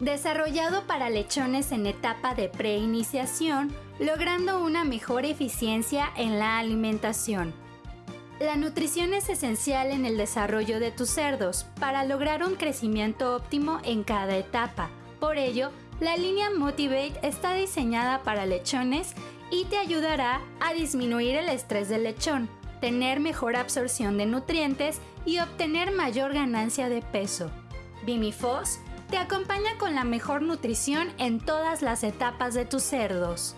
desarrollado para lechones en etapa de preiniciación, logrando una mejor eficiencia en la alimentación. La nutrición es esencial en el desarrollo de tus cerdos para lograr un crecimiento óptimo en cada etapa. Por ello, la línea Motivate está diseñada para lechones y te ayudará a disminuir el estrés del lechón, tener mejor absorción de nutrientes y obtener mayor ganancia de peso. Bimifos te acompaña con la mejor nutrición en todas las etapas de tus cerdos.